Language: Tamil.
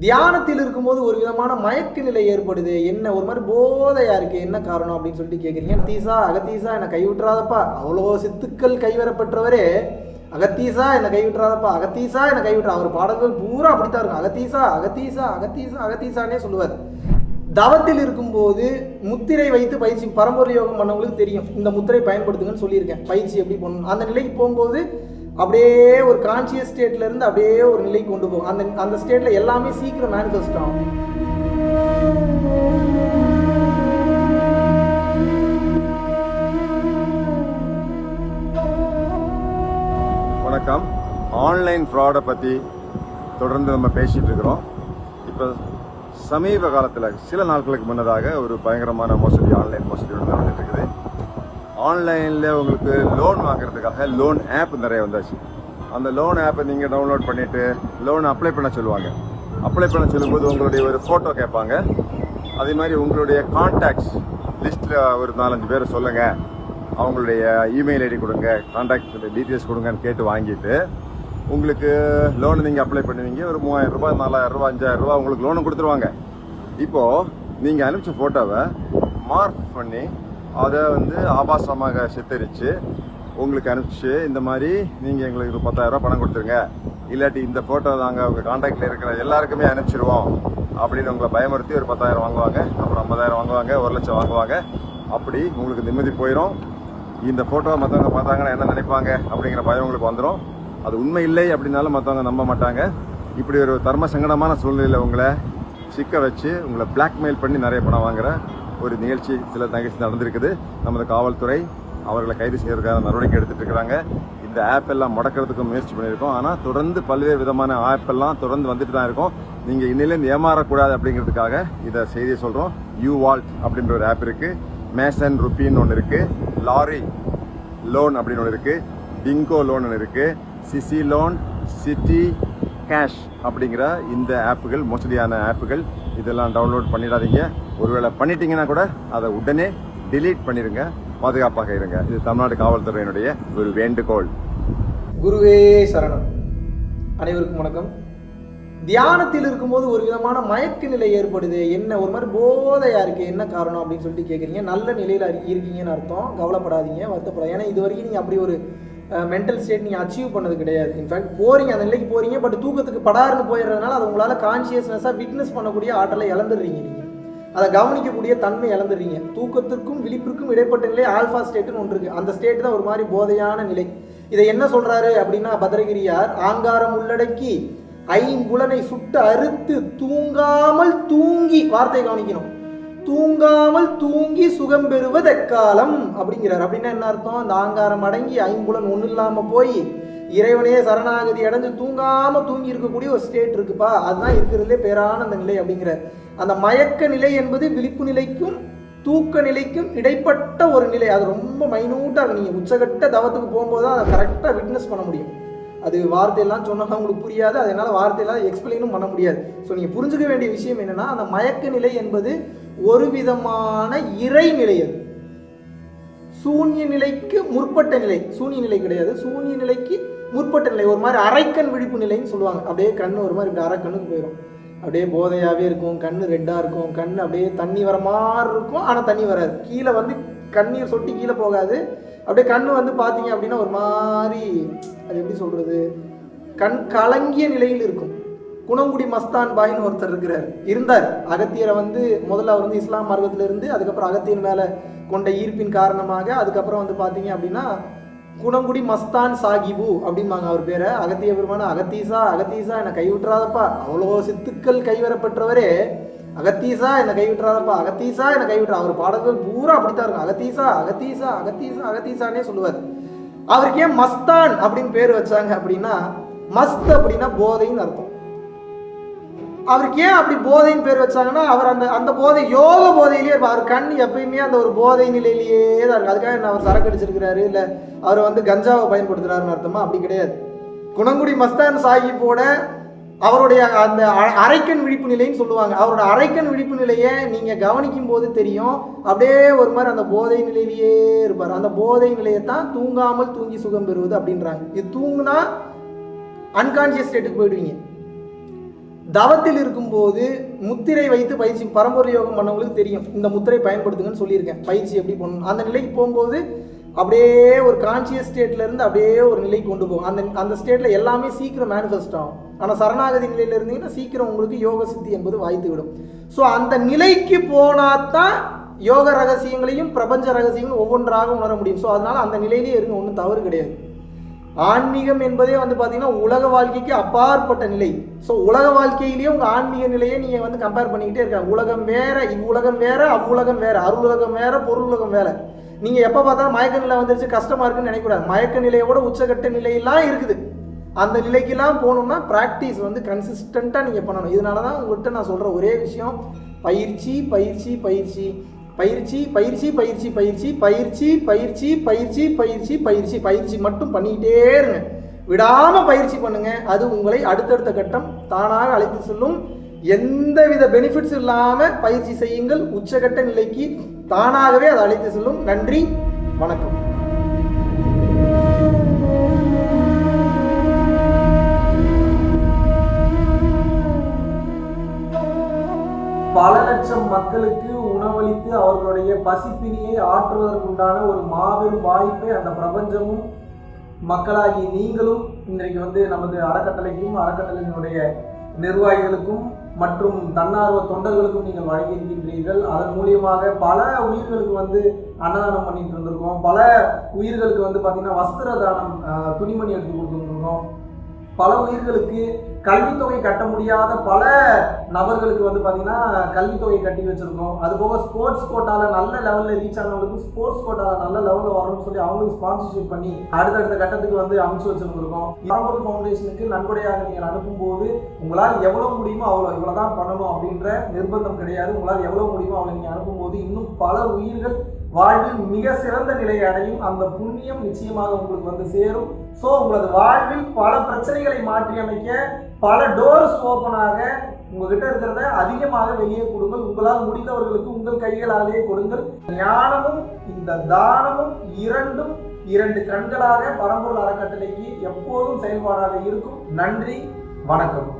தியானத்தில் இருக்கும்போது ஒரு விதமான மயக்க நிலை ஏற்படுது. என்ன ஒரு மாதிரி போதையா இருக்கு. என்ன காரணம் அப்படின்னு சொல்லிட்டு கேட்குறீங்க தீசா அகத்தீசா என்னை கைவிட்டுறாதப்பா. அவ்வளோ சித்துக்கள் கைவரப்பெற்றவரே அகத்தீசா என்னை கைவிட்டுறாதப்பா. அகத்தீசா என்னை கைவிட்டுறா. அவர் பாடல்கள் பூரா அப்படித்தான் இருக்கும். அகத்தீசா அகத்தீசா அகத்தீசா அகத்தீசானே சொல்லுவார். தவத்தில் இருக்கும்போது முத்திரை வைத்து பயிற்சி பரம்பரை யோகம் பண்ணவங்களுக்கு தெரியும். இந்த முத்திரை பயன்படுத்துங்கன்னு சொல்லியிருக்கேன். பயிற்சி எப்படி பண்ணணும். அந்த நிலைக்கு போகும்போது அப்படியே ஒரு கான்சியஸ் ஸ்டேட்ல இருந்து அப்படியே ஒரு நிலைக்கு கொண்டு போகும். அந்த அந்த ஸ்டேட்ல எல்லாமே சீக்கிரம் மேனிஃபெஸ்ட் ஆகும். வணக்கம். ஆன்லைன் ஃப்ராடை பற்றி தொடர்ந்து நம்ம பேசிகிட்டு இருக்கிறோம். இப்போ சமீப காலத்தில் சில நாட்களுக்கு முன்னதாக ஒரு பயங்கரமான மோசடி ஆன்லைன் மோசடி ஒன்று நடந்துட்டு இருக்குது. ஆன்லைனில் உங்களுக்கு லோன் வாங்குறதுக்காக லோன் ஆப் நிறைய வந்தாச்சு. அந்த லோன் ஆப்பை நீங்கள் டவுன்லோட் பண்ணிவிட்டு லோன் அப்ளை பண்ண சொல்லுவாங்க. அப்ளை பண்ண சொல்லும்போது உங்களுடைய ஒரு ஃபோட்டோ கேட்பாங்க. அதே மாதிரி உங்களுடைய கான்டாக்ட்ஸ் லிஸ்ட்டில் ஒரு நாலஞ்சு பேரை சொல்லுங்கள் அவங்களுடைய இமெயில் ஐடி கொடுங்க கான்டாக்ட் டீட்டெயில்ஸ் கொடுங்கன்னு கேட்டு வாங்கிட்டு உங்களுக்கு லோனு நீங்கள் அப்ளை பண்ணுவீங்க. ஒரு மூவாயிரம் ரூபாய் நாலாயிரம் ரூபாய் அஞ்சாயிரம் ரூபாய் உங்களுக்கு லோனு கொடுத்துருவாங்க. இப்போது நீங்கள் அனுப்பிச்ச ஃபோட்டோவை மார்க் பண்ணி அதை வந்து ஆபாசமாக சித்தரித்து உங்களுக்கு அனுப்பிச்சு இந்த மாதிரி நீங்கள் எங்களுக்கு ஒரு பத்தாயிரரூபா பணம் கொடுத்துருங்க. இல்லாட்டி இந்த ஃபோட்டோ நாங்கள் உங்கள் காண்டாக்டில் இருக்கிற எல்லாருக்குமே அனுப்பிச்சிடுவோம் அப்படின்னு உங்களை பயமுறுத்தி ஒரு பத்தாயிரம் வாங்குவாங்க அப்புறம் ஐம்பதாயிரம் வாங்குவாங்க ஒரு லட்சம் வாங்குவாங்க. அப்படி உங்களுக்கு நிம்மதி போயிடும் இந்த ஃபோட்டோவை மற்றவங்க பார்த்தாங்கன்னா என்ன நினைப்பாங்க அப்படிங்கிற பயம் உங்களுக்கு வந்துடும் அது உண்மை இல்லை அப்படின்னாலும் மற்றவங்க நம்ப மாட்டாங்க. இப்படி ஒரு தர்ம சங்கடமான சூழ்நிலையில் உங்களை சிக்க வச்சு உங்களை பிளாக்மெயில் பண்ணி நிறைய பணம் வாங்குற ஒரு நிகழ்ச்சி சில நிகழ்ச்சி நடந்திருக்குது. நமது காவல்துறை அவர்களை கைது செய்யறதுக்காக நடவடிக்கை எடுத்துட்டு இருக்கிறாங்க இந்த ஆப் எல்லாம் முடக்கிறதுக்கு முயற்சி பண்ணியிருக்கோம். ஆனால் தொடர்ந்து பல்வேறு விதமான ஆப் எல்லாம் தொடர்ந்து வந்துட்டு தான் இருக்கும். நீங்கள் இன்னிலேருந்து ஏமாறக்கூடாது அப்படிங்கிறதுக்காக இதை செய்தியை சொல்கிறோம் யூ வால்ட் அப்படின்ற ஒரு ஆப் இருக்குது மேசன் ருப்பின்னு ஒன்று இருக்குது லாரி லோன் அப்படின்னு ஒன்று இருக்குது பிங்கோ லோன் ஒன்று இருக்குது சிசி லோன் சிட்டி கேஷ் அப்படிங்கிற இந்த ஆப்புகள் மோசடியான ஆப்புகள் இதெல்லாம் டவுன்லோட் பண்ணிடாதீங்க. ஒருவேளை பண்ணிட்டீங்கன்னா கூட அதை உடனே டிலீட் பண்ணிடுங்க பாதுகாப்பாக இருங்க. இது தமிழ்நாடு காவல்துறையினுடைய ஒரு வேண்டுகோள். குருவே சரணம். அனைவருக்கும் வணக்கம். தியானத்தில் இருக்கும்போது ஒரு விதமான மயக்க நிலை ஏற்படுது. என்ன ஒரு மாதிரி போதையா இருக்கு என்ன காரணம் அப்படின்னு சொல்லிட்டு கேட்குறீங்க நல்ல நிலையில் இருக்கீங்கன்னு அர்த்தம். கவலைப்படாதீங்க வருத்தப்படாது ஏன்னா இது வரைக்கும் நீங்கள் அப்படி ஒரு மென்டல் ஸ்டேட் நீங்கள் அச்சீவ் பண்ணது கிடையாது. இன்ஃபேக்ட் போறீங்க அந்த நிலைக்கு போறீங்க பட் தூக்கத்துக்கு படாருன்னு போயிடுறதுனால அது உங்களால் கான்சியஸ்னஸாக விட்னஸ் பண்ணக்கூடிய ஆற்றலை இழந்துடுறீங்க நீங்கள் அதை கவனிக்கக்கூடிய தன்மை இழந்துடுறீங்க. தூக்கத்திற்கும் விழிப்பிற்கும் இடைப்பட்ட நிலை ஆல்ஃபா ஸ்டேட்டுன்னு ஒன்று இருக்குது அந்த ஸ்டேட் தான் ஒரு மாதிரி போதையான நிலை. இதை என்ன சொல்கிறாரு அப்படின்னா பத்ரகிரியார் ஆங்காரம் உள்ளடக்கி ஐம்புலனை சுட்டு அறுத்து தூங்காமல் தூங்கி வார்த்தை கவனிக்கணும். தூங்காமல் தூங்கி சுகம் பெறுவது எக்காலம் அப்படிங்கிறார். அப்படின்னா என்ன அர்த்தம்? அந்த ஆங்காரம் அடங்கி ஐம்புலன் ஒன்றும் இல்லாமல் போய் இறைவனே சரணாகதி அடைஞ்சு தூங்காமல் தூங்கி இருக்கக்கூடிய ஒரு ஸ்டேட் இருக்குப்பா. அதுதான் இருக்கிறதுலே பேரான அந்த நிலை அப்படிங்கிறார். அந்த மயக்க நிலை என்பது விழிப்பு நிலைக்கும் தூக்க நிலைக்கும் இடைப்பட்ட ஒரு நிலை. அது ரொம்ப மைனூட்டாக நீங்கள் உச்சகட்ட தவத்துக்கு போகும்போது தான் அதை கரெக்டாக விட்னஸ் பண்ண முடியும். அது வார்த்தையெல்லாம் சொன்னால் உங்களுக்கு புரியாது. அதனால் வார்த்தையெல்லாம் எக்ஸ்பிளைனும் பண்ண முடியாது. ஸோ நீங்கள் புரிஞ்சுக்க வேண்டிய விஷயம் என்னென்னா அந்த மயக்க நிலை என்பது ஒரு விதமான இறை நிலை அது. சூன்ய நிலைக்கு முற்பட்ட நிலை. சூன்ய நிலை கிடையாது. சூன்ய நிலைக்கு முற்பட்ட நிலை. ஒரு மாதிரி அரைக்கண் விழிப்பு நிலைன்னு சொல்லுவாங்க. அப்படியே கண்ணு ஒரு மாதிரி இப்படி அரைக்கண்ணுக்கு போயிடும் அப்படியே போதையாகவே இருக்கும். கண்ணு ரெட்டாக இருக்கும். கண் அப்படியே தண்ணி வர மாதிரி இருக்கும். ஆனால் தண்ணி வராது. கீழே வந்து கண்ணீர் சொட்டி கீழே போகாது. அப்படியே கண் வந்து பார்த்தீங்க அப்படின்னா ஒரு மாதிரி அது எப்படி சொல்கிறது கண் கலங்கிய நிலையில் இருக்கும். குணங்குடி மஸ்தான் பாயின்னு ஒருத்தர் இருக்கிறார். இருந்தார். அகத்தியரை வந்து முதல்ல அவர் வந்து இஸ்லாம் மார்க்கத்திலிருந்து அதுக்கப்புறம் அகத்தியர் மேலே கொண்ட ஈர்ப்பின் காரணமாக அதுக்கப்புறம் வந்து பார்த்தீங்க அப்படின்னா குணங்குடி மஸ்தான் சாகிபு அப்படிம்பாங்க அவர் பேரை. அகத்திய பெருமான அகத்தீசா அகத்தீசா என்னை கைவிட்டுறாதப்பா. அவ்வளோ சித்துக்கள் கைவரப்பெற்றவரே. அகத்தீசா என்னை கைவிட்டுறாதப்பா. அகத்தீசா என்னை கைவிட்டுறா. அவர் பாடல்கள் பூரா அப்படித்தான் இருக்கும். அகத்தீசா அகத்தீசா அகத்தீசா அகத்தீசானே சொல்லுவார். அவருக்கு ஏன் மஸ்தான் அப்படின்னு பேர் வச்சாங்க அப்படின்னா மஸ்த் அப்படின்னா போதைன்னு அர்த்தம். அவருக்கு ஏன் அப்படி போதைன்னு பேர் வச்சாங்கன்னா அவர் அந்த அந்த போதை யோக போதையிலேயே இருப்பார். அவர் கண் எப்பயுமே அந்த ஒரு போதை நிலையிலேயே தான் இருக்கு அதுக்காக என்ன அவர் சரக்கு அடிச்சிருக்கிறாரு? இல்லை அவர் வந்து கஞ்சாவை பயன்படுத்துறாருன்னு அர்த்தமா? அப்படி கிடையாது. குணங்குடி மஸ்தான் சாஹிப்போட அவருடைய அந்த அ- அரைக்கண் விழிப்பு நிலைன்னு சொல்லுவாங்க. அவரோட அரைக்கண் விழிப்பு நிலையை நீங்கள் கவனிக்கும் போது தெரியும். அப்படியே ஒரு மாதிரி அந்த போதை நிலையிலேயே இருப்பார். அந்த போதை நிலையை தான் தூங்காமல் தூங்கி சுகம் பெறுவது அப்படின்றாங்க. இது தூங்குனா அன்கான்சியஸ் ஸ்டேட்டுக்கு போயிடுவீங்க. தவத்தில் இருக்கும்போது முத்திரை வைத்து பயிற்சி பரம்பரை யோகம் பண்ணவங்களுக்கு தெரியும். இந்த முத்திரை பயன்படுத்துங்கன்னு சொல்லியிருக்கேன். பயிற்சி எப்படி பண்ணணும்? அந்த நிலைக்கு போகும்போது அப்படியே ஒரு கான்சியஸ் ஸ்டேட்லேருந்து அப்படியே ஒரு நிலைக்கு கொண்டு போகும். அந்த அந்த ஸ்டேட்டில் எல்லாமே சீக்கிரம் மேனிஃபெஸ்ட் ஆகும். ஆனால் சரணாகதி நிலையில் இருந்தீங்கன்னா சீக்கிரம் உங்களுக்கு யோக சித்தி என்பது வாய்த்து விடும். ஸோ அந்த நிலைக்கு போனாதான் யோக ரகசியங்களையும் பிரபஞ்ச ரகசியங்களும் ஒவ்வொன்றாக உணர முடியும். ஸோ அதனால் அந்த நிலையிலேயே இருங்க ஒன்றும் தவறு கிடையாது. ஆன்மீகம் என்பதே வந்து பார்த்தீங்கன்னா உலக வாழ்க்கைக்கு அப்பாற்பட்ட நிலை. ஸோ உலக வாழ்க்கையிலேயே உங்கள் ஆன்மீக நிலையை நீங்கள் வந்து கம்பேர் பண்ணிக்கிட்டே இருக்காங்க. உலகம் வேற இவ்வுலகம் வேற அவ்வுலகம் வேற அருளுலகம் வேற பொருளுலகம் வேற. நீங்கள் எப்போ பார்த்தாலும் மயக்க நிலை வந்துருச்சு கஷ்டமா இருக்குன்னு நினைக்கக்கூடாது. மயக்க நிலையோட உச்சகட்ட நிலையெல்லாம் இருக்குது. அந்த நிலைக்கெல்லாம் போகணும்னா ப்ராக்டிஸ் வந்து கன்சிஸ்டண்ட்டாக நீங்கள் பண்ணணும். இதனால தான் உங்கள்கிட்ட நான் சொல்கிற ஒரே விஷயம் பயிற்சி பயிற்சி பயிற்சி. பயிற்சி பயிற்சி பயிற்சி பயிற்சி பயிற்சி பயிற்சி பயிற்சி பயிற்சி பயிற்சி பயிற்சி மட்டும் பண்ணிக்கிட்டே இருங்க. விடாம பயிற்சி பண்ணுங்க. அது உங்களை அடுத்தடுத்த கட்டம் தானாக அழைத்து செல்லும். எந்தவித பெனிஃபிட்ஸ் இல்லாம பயிற்சி செய்யுங்கள். உச்சகட்ட நிலைக்கு தானாகவே அதை அழைத்து செல்லும். நன்றி. வணக்கம். மக்களுக்கு உணவளித்து அவர்களுடைய பசிப்பினியை ஆற்றுவதற்குண்டான ஒரு மாபெரும் வாய்ப்பை அந்த பிரபஞ்சமும் மக்களாகி நீங்களும் இன்றைக்கு வந்து நமது அறக்கட்டளைக்கும் அறக்கட்டளையினுடைய நிர்வாகிகளுக்கும் மற்றும் தன்னார்வ தொண்டர்களுக்கும் நீங்கள் வழங்கியிருக்கின்றீர்கள். அதன் மூலியமாக பல உயிர்களுக்கு வந்து அன்னதானம் பண்ணிட்டு இருந்திருக்கோம். பல உயிர்களுக்கு வந்து பார்த்தீங்கன்னா வஸ்திர தானம் துணிமணி எடுத்து கொடுத்துருந்துருக்கோம் பல உயிர்களுக்கு கல்வித்தொகை கட்ட முடியாத பல நபர்களுக்கு வந்து பார்த்தீங்கன்னா கல்வித்தொகை கட்டி வச்சுருக்கோம். அது போக ஸ்போர்ட்ஸ் கோட்டாவில் நல்ல லெவலில் ரீச் ஆனவங்களுக்கு ஸ்போர்ட்ஸ் கோட்டாவில் நல்ல லெவலில் வரணும்னு சொல்லி அவங்களுக்கு ஸ்பான்சர்ஷிப் பண்ணி அடுத்தடுத்த கட்டத்துக்கு வந்து அமைச்சு வச்சுருந்துருக்கோம். பரம்பொருள் ஃபவுண்டேஷனுக்கு நன்கொடையாக நீங்கள் அனுப்பும்போது உங்களால் எவ்வளோ முடியுமோ அவ்வளோ இவ்வளோ தான் பண்ணணும் அப்படின்ற நிர்பந்தம் கிடையாது. உங்களால் எவ்வளோ முடியுமோ அவ்வளோ நீங்கள் அனுப்பும்போது இன்னும் பல உயிர்கள் வாழ்வில் மிக சிறந்த நிலையை அடையும் அந்த புண்ணியம் நிச்சயமாக உங்களுக்கு வந்து சேரும். ஸோ உங்களது வாழ்வில் பல பிரச்சனைகளை மாற்றி அமைக்க பல டோர்ஸ் ஓப்பனாக உங்ககிட்ட இருக்கிறத அதிகமாக வெளியே கொடுங்கள். உங்களால் முடிந்தவர்களுக்கு உங்கள் கைகளாலேயே கொடுங்கள். ஞானமும் இந்த தானமும் இரண்டும் இரண்டு கண்களாக பரம்பொருள் அறக்கட்டளைக்கு எப்போதும் செயல்பாடாக இருக்கும். நன்றி வணக்கம்.